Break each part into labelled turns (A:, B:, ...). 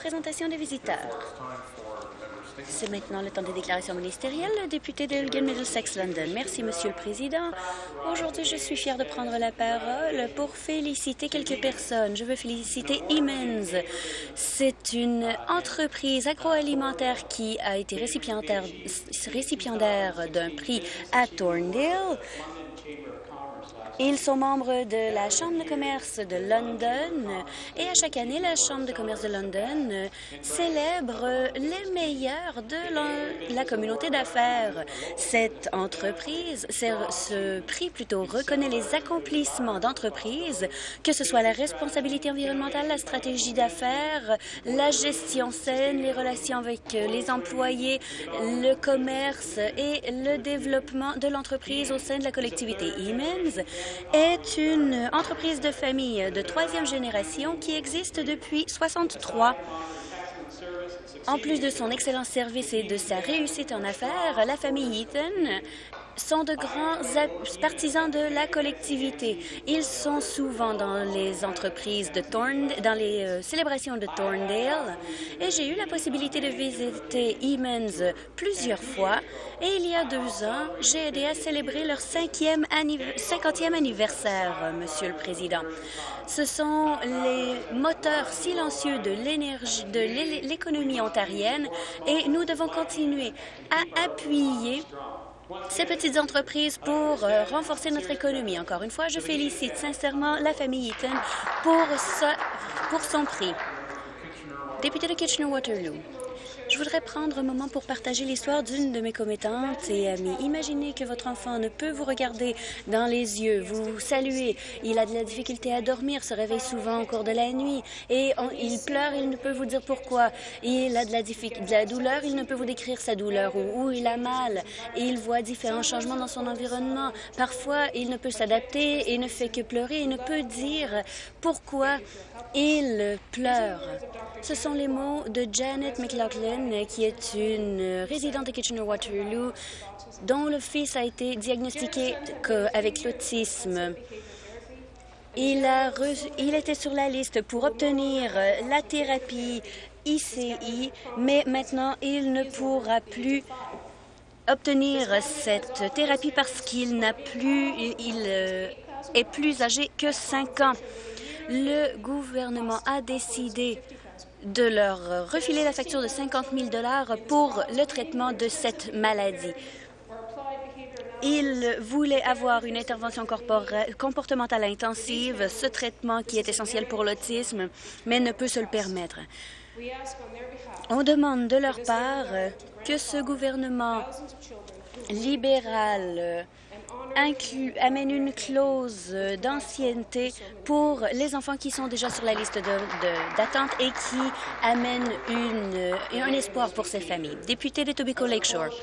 A: présentation des visiteurs. C'est maintenant le temps des déclarations ministérielles. Le député d'Elgin Middlesex London. Merci, Monsieur le Président. Aujourd'hui, je suis fière de prendre la parole pour féliciter quelques personnes. Je veux féliciter Emens. C'est une entreprise agroalimentaire qui a été récipiendaire, récipiendaire d'un prix à Thorndale ils sont membres de la Chambre de commerce de London et à chaque année, la Chambre de commerce de London célèbre les meilleurs de la, communauté d'affaires. Cette entreprise, ce prix plutôt reconnaît les accomplissements d'entreprises, que ce soit la responsabilité environnementale, la stratégie d'affaires, la gestion saine, les relations avec les employés, le commerce et le développement de l'entreprise au sein de la collectivité. Est une entreprise de famille de troisième génération qui existe depuis 63. En plus de son excellent service et de sa réussite en affaires, la famille Eaton sont de grands partisans de la collectivité. Ils sont souvent dans les entreprises de Thorndale, dans les euh, célébrations de Thorndale, et j'ai eu la possibilité de visiter Emens plusieurs fois. Et il y a deux ans, j'ai aidé à célébrer leur cinquième 50e anniversaire, Monsieur le Président. Ce sont les moteurs silencieux de l'énergie, de l'économie ontarienne, et nous devons continuer à appuyer ces petites entreprises pour euh, renforcer notre économie. Encore une fois, je félicite sincèrement la famille Eaton pour, pour son prix. Député de Kitchener-Waterloo. Je voudrais prendre un moment pour partager l'histoire d'une de mes commettantes et amies. Imaginez que votre enfant ne peut vous regarder dans les yeux, vous saluer. Il a de la difficulté à dormir, se réveille souvent au cours de la nuit et il pleure, il ne peut vous dire pourquoi. Il a de la, douleur, il ne peut vous décrire sa douleur ou où il a mal. Et il voit différents changements dans son environnement. Parfois, il ne peut s'adapter et ne fait que pleurer. Il ne peut dire pourquoi il pleure. Ce sont les mots de Janet McLaughlin, qui est une résidente de Kitchener-Waterloo, dont le fils a été diagnostiqué avec l'autisme. Il, a il était sur la liste pour obtenir la thérapie ICI, mais maintenant il ne pourra plus obtenir cette thérapie parce qu'il n'a plus, il euh, est plus âgé que 5 ans le gouvernement a décidé de leur refiler la facture de 50 000 pour le traitement de cette maladie. Ils voulaient avoir une intervention comportementale intensive, ce traitement qui est essentiel pour l'autisme, mais ne peut se le permettre. On demande de leur part que ce gouvernement libéral amène une clause d'ancienneté pour les enfants qui sont déjà sur la liste d'attente et qui amène une, un espoir pour ces familles. Député de Tobacco Lakeshore.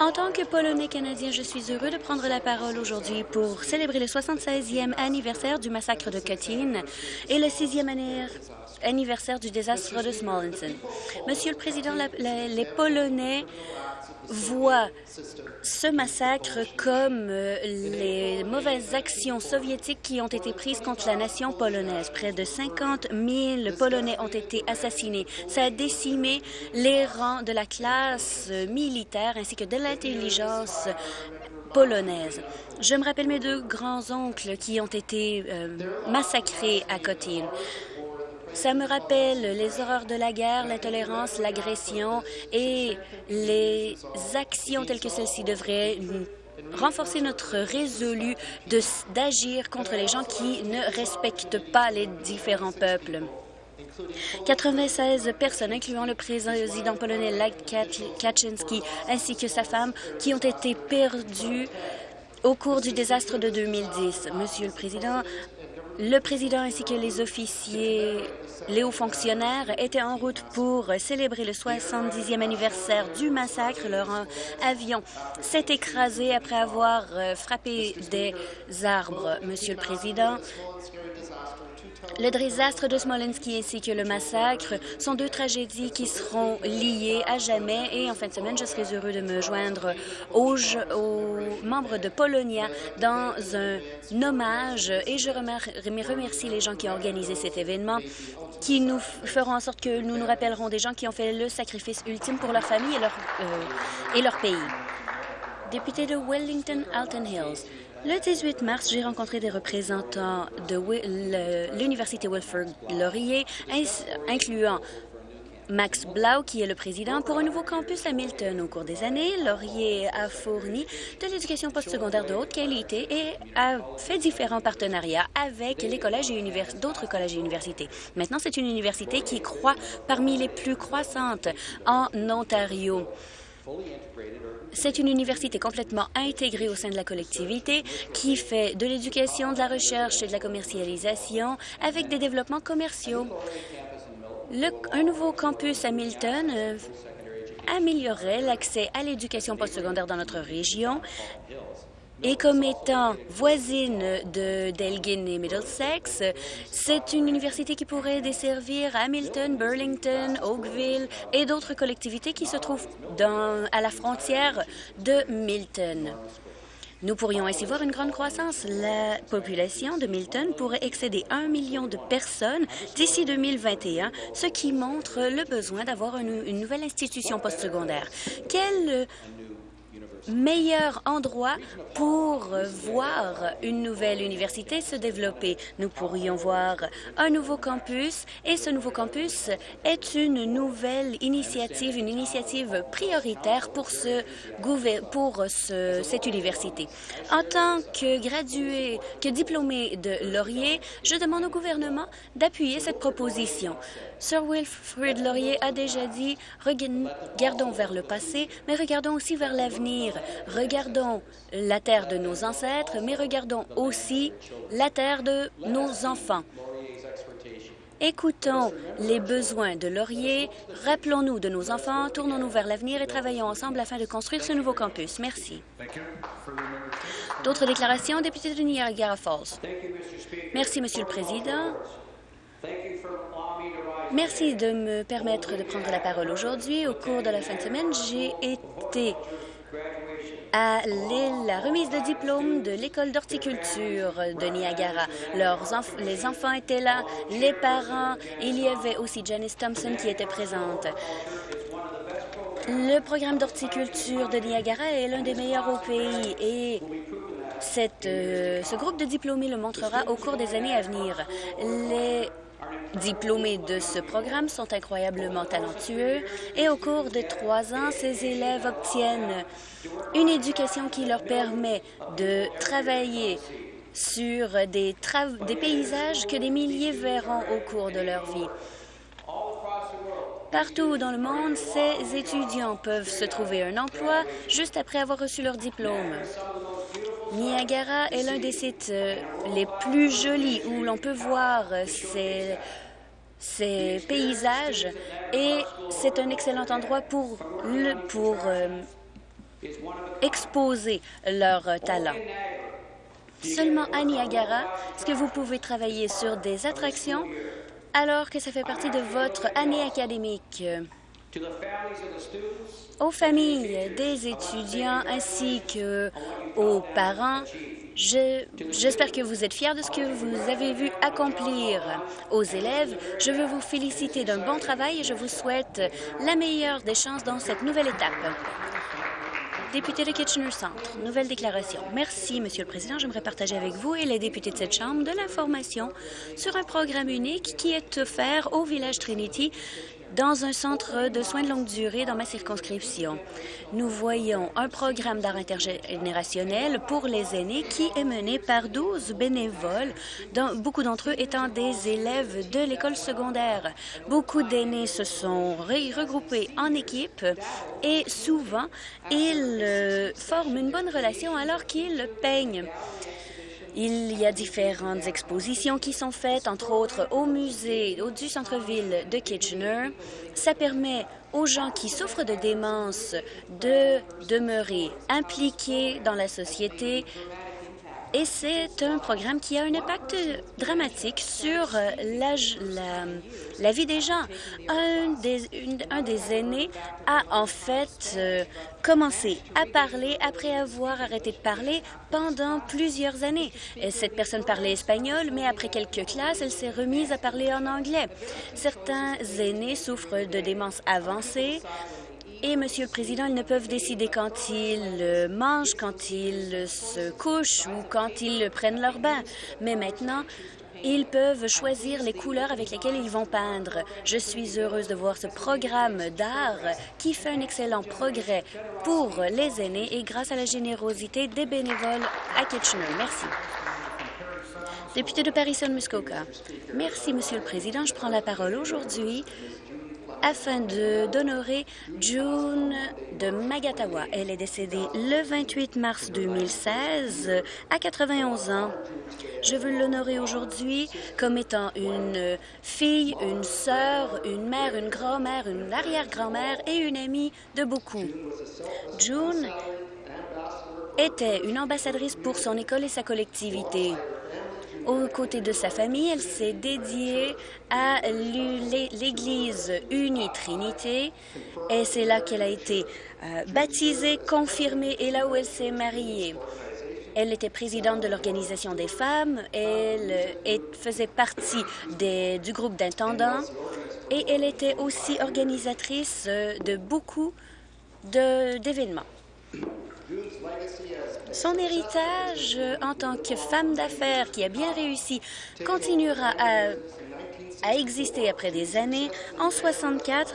A: En tant que Polonais canadien, je suis heureux de prendre la parole aujourd'hui pour célébrer le 76e anniversaire du massacre de Katyn et le 6e anniversaire du désastre de Smolensk. Monsieur le Président, les Polonais voit ce massacre comme euh, les mauvaises actions soviétiques qui ont été prises contre la nation polonaise. Près de 50 000 Polonais ont été assassinés. Ça a décimé les rangs de la classe militaire ainsi que de l'intelligence polonaise. Je me rappelle mes deux grands-oncles qui ont été euh, massacrés à Kotin. Ça me rappelle les horreurs de la guerre, l'intolérance, l'agression et les actions telles que celles-ci devraient renforcer notre résolu d'agir contre les gens qui ne respectent pas les différents peuples. 96 personnes, incluant le président polonais Lech Kaczynski ainsi que sa femme, qui ont été perdues au cours du désastre de 2010. Monsieur le Président, le président ainsi que les officiers, les hauts fonctionnaires étaient en route pour célébrer le 70e anniversaire du massacre. Leur avion s'est écrasé après avoir euh, frappé des arbres. Monsieur le Président, Le désastre de Smolenski ainsi que le massacre sont deux tragédies qui seront liées à jamais et en fin de semaine, je serai heureux de me joindre aux, membres de Polonia dans un hommage et je remercie les gens qui ont organisé cet événement qui nous feront en sorte que nous nous rappellerons des gens qui ont fait le sacrifice ultime pour leur famille et leur, euh, pays. Député de Wellington-Alton Hills. Le 18 mars, j'ai rencontré des représentants de l'Université Wilfrid Laurier, incluant Max Blau, qui est le président, pour un nouveau campus à Milton. Au cours des années, Laurier a fourni de l'éducation postsecondaire de haute qualité et a fait différents partenariats avec les collèges et d'autres collèges et universités. Maintenant, c'est une université qui croît parmi les plus croissantes en Ontario. C'est une université complètement intégrée au sein de la collectivité qui fait de l'éducation, de la recherche et de la commercialisation avec des développements commerciaux. un nouveau campus à Milton euh, améliorerait l'accès à l'éducation postsecondaire dans notre région et comme étant voisine de d'Elgin et Middlesex, c'est une université qui pourrait desservir Hamilton, Burlington, Oakville et d'autres collectivités qui se trouvent à la frontière de Milton. Nous pourrions ainsi voir une grande croissance. La population de Milton pourrait excéder un million de personnes d'ici 2021, ce qui montre le besoin d'avoir une, une, nouvelle institution postsecondaire. Quelle meilleur endroit pour voir une nouvelle université se développer. Nous pourrions voir un nouveau campus et ce nouveau campus est une nouvelle initiative, une initiative prioritaire pour, ce, pour ce, cette université. En tant que gradué, que diplômé de Laurier, je demande au gouvernement d'appuyer cette proposition. Sir Wilfrid Laurier a déjà dit « regardons vers le passé, mais regardons aussi vers l'avenir. Regardons la terre de nos ancêtres, mais regardons aussi la terre de nos enfants. » Écoutons les besoins de Laurier, rappelons-nous de nos enfants, tournons-nous vers l'avenir et travaillons ensemble afin de construire ce nouveau campus. Merci. D'autres déclarations, député de Niagara Falls? Merci, Monsieur le Président. Merci de me permettre de prendre la parole aujourd'hui. Au cours de la fin de semaine, j'ai été à la remise de diplôme de l'école d'horticulture de Niagara. les enfants étaient là, les parents. Il y avait aussi Janice Thompson qui était présente. Le programme d'horticulture de Niagara est l'un des meilleurs au pays et euh, ce groupe de diplômés le montrera au cours des années à venir. Diplômés de ce programme sont incroyablement talentueux et au cours de trois ans, ces élèves obtiennent une éducation qui leur permet de travailler sur des, des paysages que des milliers verront au cours de leur vie. Partout dans le monde, ces étudiants peuvent se trouver un emploi juste après avoir reçu leur diplôme. Niagara est l'un des sites euh, les plus jolis où l'on peut voir ces, ces paysages et c'est un excellent endroit pour, pour euh, exposer leur talent. Seulement à Niagara, est-ce que vous pouvez travailler sur des attractions? Alors que ça fait partie de votre année académique? Aux familles des étudiants ainsi qu'aux parents, J'espère que vous êtes fiers de ce que vous avez vu accomplir aux élèves. Je veux vous féliciter d'un bon travail et je vous souhaite la meilleure des chances dans cette nouvelle étape. Député de Kitchener Centre, nouvelle déclaration. Merci, Monsieur le Président. J'aimerais partager avec vous et les députés de cette Chambre de l'information sur un programme unique qui est offert au village Trinity dans un centre de soins de longue durée dans ma circonscription. Nous voyons un programme d'art intergénérationnel pour les aînés qui est mené par 12 bénévoles, dont beaucoup d'entre eux étant des élèves de l'école secondaire. Beaucoup d'aînés se sont regroupés en équipe et souvent, ils euh, forment une bonne relation alors qu'ils peignent. Il y a différentes expositions qui sont faites, entre autres au musée du centre-ville de Kitchener. Ça permet aux gens qui souffrent de démence de demeurer impliqués dans la société Et c'est un programme qui a un impact dramatique sur la, la, vie des gens. Un des, un des aînés a en fait commencé à parler après avoir arrêté de parler pendant plusieurs années. Cette personne parlait espagnol, mais après quelques classes, elle s'est remise à parler en anglais. Certains aînés souffrent de démence avancée et, Monsieur le Président, ils ne peuvent décider quand ils mangent, quand ils se couchent ou quand ils prennent leur bain. Mais maintenant, ils peuvent choisir les couleurs avec lesquelles ils vont peindre. Je suis heureuse de voir ce programme d'art qui fait un excellent progrès pour les aînés et grâce à la générosité des bénévoles à Kitchener. Merci. Député de Paris-Muskoka. Merci, Monsieur le Président. Je prends la parole aujourd'hui afin d'honorer June de Magatawa. Elle est décédée le 28 mars 2016 à 91 ans. Je veux l'honorer aujourd'hui comme étant une fille, une sœur, une mère, une grand-mère, une arrière-grand-mère et une amie de beaucoup. June était une ambassadrice pour son école et sa collectivité. Aux côtés de sa famille, elle s'est dédiée à l'Église Unie Trinité et c'est là qu'elle a été euh, baptisée, confirmée et là où elle s'est mariée. Elle était présidente de l'Organisation des femmes, elle, faisait partie du groupe d'intendants et elle était aussi organisatrice euh, de beaucoup d'événements. Son héritage euh, en tant que femme d'affaires qui a bien réussi continuera à, exister après des années. En 64,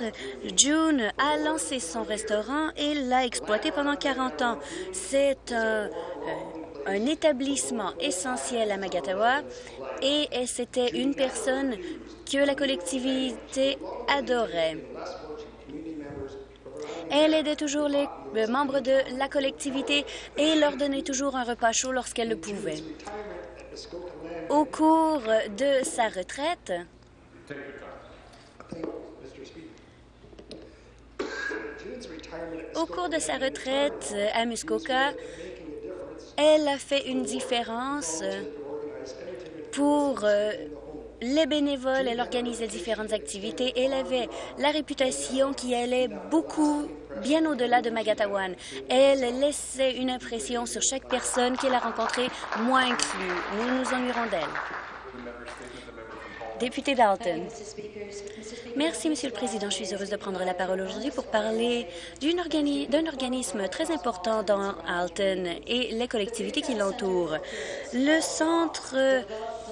A: June a lancé son restaurant et l'a exploité pendant 40 ans. C'est un, euh, un établissement essentiel à Magatawa et c'était une personne que la collectivité adorait. Elle aidait toujours les membres de la collectivité et leur donnait toujours un repas chaud lorsqu'elle le pouvait. Au cours de sa retraite, au cours de sa retraite à Muskoka, elle a fait une différence pour euh, les bénévoles, elle organisait différentes activités. Elle avait la réputation qui allait beaucoup bien au-delà de Magatawan. Elle laissait une impression sur chaque personne qu'elle a rencontrée, moi inclus. Nous nous ennuierons d'elle. Député Dalton. Merci, Monsieur le Président. Je suis heureuse de prendre la parole aujourd'hui pour parler d'un organisme très important dans Alton et les collectivités qui l'entourent. Le Centre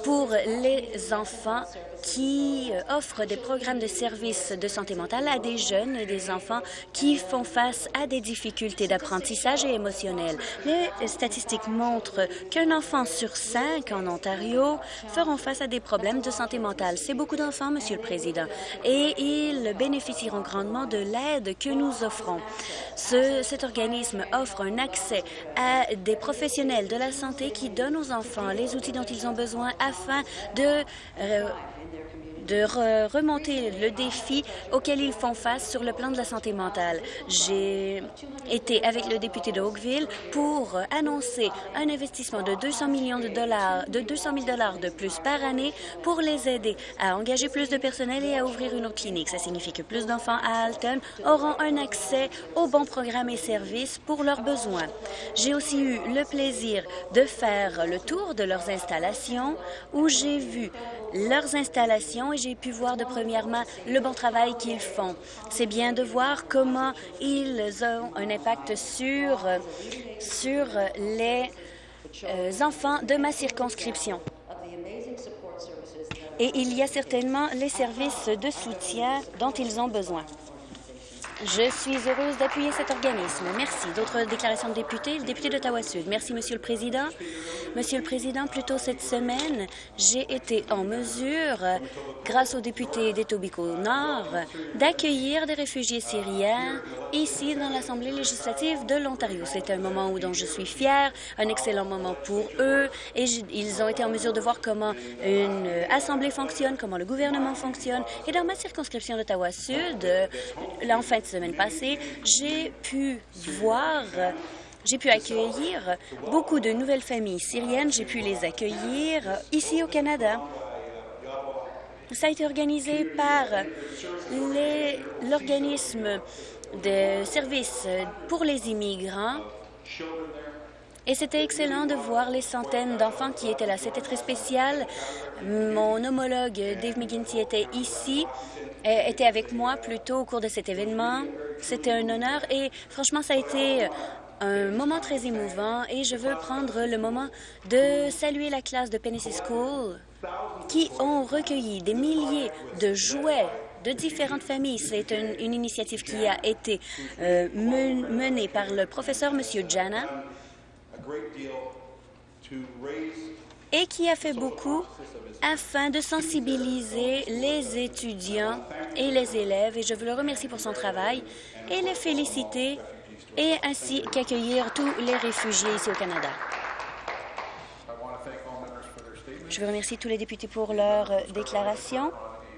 A: pour les enfants qui euh, offre des programmes de services de santé mentale à des jeunes et des enfants qui font face à des difficultés d'apprentissage et émotionnel. Les statistiques montrent qu'un enfant sur cinq en Ontario feront face à des problèmes de santé mentale. C'est beaucoup d'enfants, Monsieur le Président, et ils bénéficieront grandement de l'aide que nous offrons. Ce, cet organisme offre un accès à des professionnels de la santé qui donnent aux enfants les outils dont ils ont besoin afin de euh, de remonter le défi auquel ils font face sur le plan de la santé mentale. J'ai été avec le député de Oakville pour annoncer un investissement de 200 millions de dollars, de 200 000 dollars de plus par année pour les aider à engager plus de personnel et à ouvrir une autre clinique. Ça signifie que plus d'enfants à Alton auront un accès aux bons programmes et services pour leurs besoins. J'ai aussi eu le plaisir de faire le tour de leurs installations où j'ai vu leurs installations et j'ai pu voir de première main le bon travail qu'ils font. C'est bien de voir comment ils ont un impact sur, les euh, enfants de ma circonscription. Et il y a certainement les services de soutien dont ils ont besoin. Je suis heureuse d'appuyer cet organisme. Merci. D'autres déclarations de députés? Le député d'Ottawa-Sud. Merci, Monsieur le Président. Monsieur le Président, plus tôt cette semaine, j'ai été en mesure, grâce aux députés d'Etobicoke-Nord, d'accueillir des réfugiés syriens ici dans l'Assemblée législative de l'Ontario. C'est un moment où dont je suis fière, un excellent moment pour eux, et ils ont été en mesure de voir comment une assemblée fonctionne, comment le gouvernement fonctionne. Et dans ma circonscription d'Ottawa-Sud, en fin semaine passée, j'ai pu voir J'ai pu accueillir beaucoup de nouvelles familles syriennes. J'ai pu les accueillir ici au Canada. Ça a été organisé par l'organisme de services pour les immigrants et c'était excellent de voir les centaines d'enfants qui étaient là. C'était très spécial. Mon homologue Dave McGuinty était ici, était avec moi plutôt au cours de cet événement. C'était un honneur et franchement, ça a été un moment très émouvant et je veux prendre le moment de saluer la classe de Penny School qui ont recueilli des milliers de jouets de différentes familles. C'est une, initiative qui a été euh, menée par le professeur M. Jana et qui a fait beaucoup afin de sensibiliser les étudiants et les élèves. Et je veux le remercier pour son travail et les féliciter et ainsi qu'accueillir tous les réfugiés ici au Canada. Je veux remercier tous les députés pour leur déclaration.